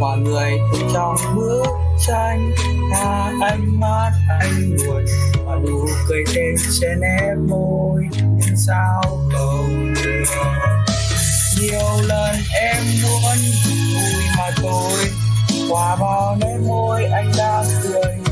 mọi người trong bức tranh. Là ánh mắt anh buồn. Và nụ cười thêm trên em môi. Nhưng sao không được? Nhiều lần em muốn vui mà thôi. Qua bao nơi môi anh đang cười